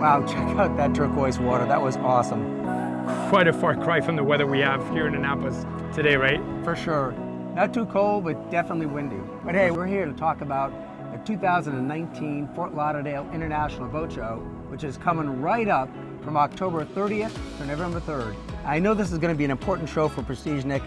Wow, check out that turquoise water. That was awesome. Quite a far cry from the weather we have here in Annapolis today, right? For sure. Not too cold, but definitely windy. But hey, we're here to talk about the 2019 Fort Lauderdale International Boat Show, which is coming right up from October 30th to November 3rd. I know this is going to be an important show for Prestige, Nick.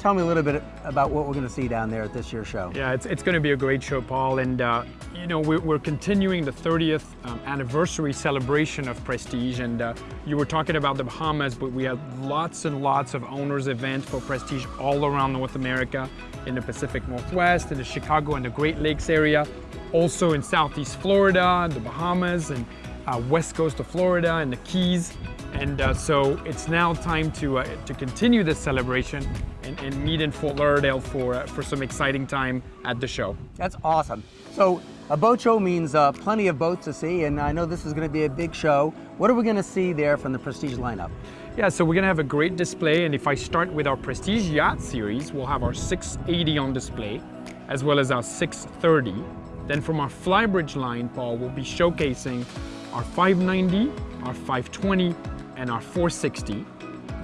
Tell me a little bit about what we're going to see down there at this year's show. Yeah, it's, it's going to be a great show, Paul. And, uh, you know, we're, we're, continuing the 30th um, anniversary celebration of Prestige. And uh, you were talking about the Bahamas, but we have lots and lots of owners events for Prestige all around North America, in the Pacific Northwest, in the Chicago and the Great Lakes area, also in Southeast Florida, the Bahamas, and uh, west coast of Florida and the Keys. And uh, so it's now time to, uh, to continue this celebration and, and, meet in Fort Lauderdale for, uh, for some exciting time at the show. That's awesome. So a boat show means uh, plenty of boats to see, and I know this is going to be a big show. What are we going to see there from the Prestige lineup? Yeah, so we're going to have a great display, and if I start with our Prestige Yacht Series, we'll have our 680 on display, as well as our 630. Then from our Flybridge line, Paul, we'll be showcasing our 590, our 520, and our 460.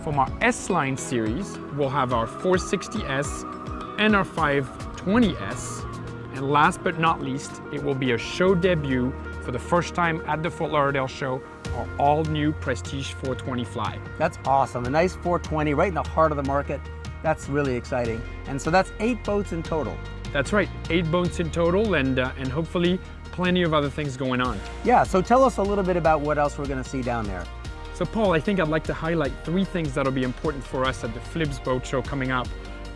From our S-Line series, we'll have our 460S and our 520S. And last but not least, it will be a show debut for the first time at the Fort Lauderdale show, our all-new Prestige 420 Fly. That's awesome. A nice 420 right in the heart of the market. That's really exciting. And so that's eight boats in total. That's right, eight boats in total, and, uh, and hopefully plenty of other things going on. Yeah, so tell us a little bit about what else we're going to see down there. So Paul, I think I'd like to highlight three things that'll be important for us at the FLIBS Boat Show coming up.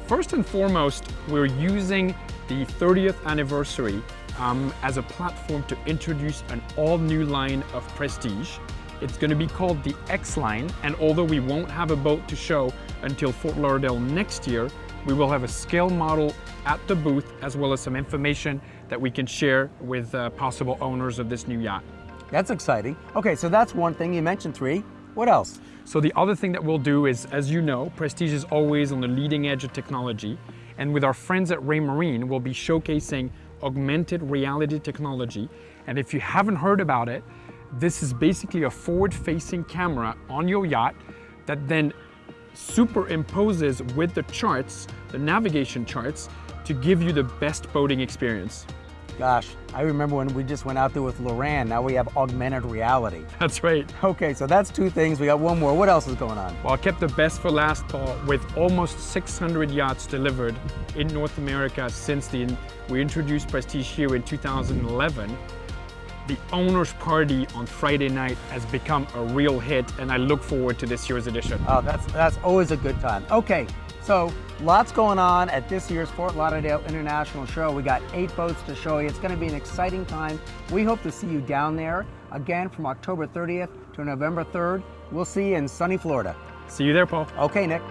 First and foremost, we're using the 30th anniversary um, as a platform to introduce an all-new line of Prestige. It's going to be called the X Line, and although we won't have a boat to show until Fort Lauderdale next year, we will have a scale model at the booth as well as some information that we can share with uh, possible owners of this new yacht. That's exciting. Okay, so that's one thing. You mentioned three. What else? So the other thing that we'll do is, as you know, Prestige is always on the leading edge of technology. And with our friends at Raymarine, we'll be showcasing augmented reality technology. And if you haven't heard about it, this is basically a forward-facing camera on your yacht that then superimposes with the charts, the navigation charts, to give you the best boating experience. Gosh, I remember when we just went out there with Loran, now we have augmented reality. That's right. Okay, so that's two things. We got one more. What else is going on? Well, I kept the best for last, Paul, with almost 600 yachts delivered in North America since the, we introduced Prestige here in 2011 the owner's party on Friday night has become a real hit and I look forward to this year's edition. Oh, that's, that's always a good time. Okay, so lots going on at this year's Fort Lauderdale International Show. We got eight boats to show you. It's going to be an exciting time. We hope to see you down there again from October 30th to November 3rd. We'll see you in sunny Florida. See you there, Paul. Okay, Nick.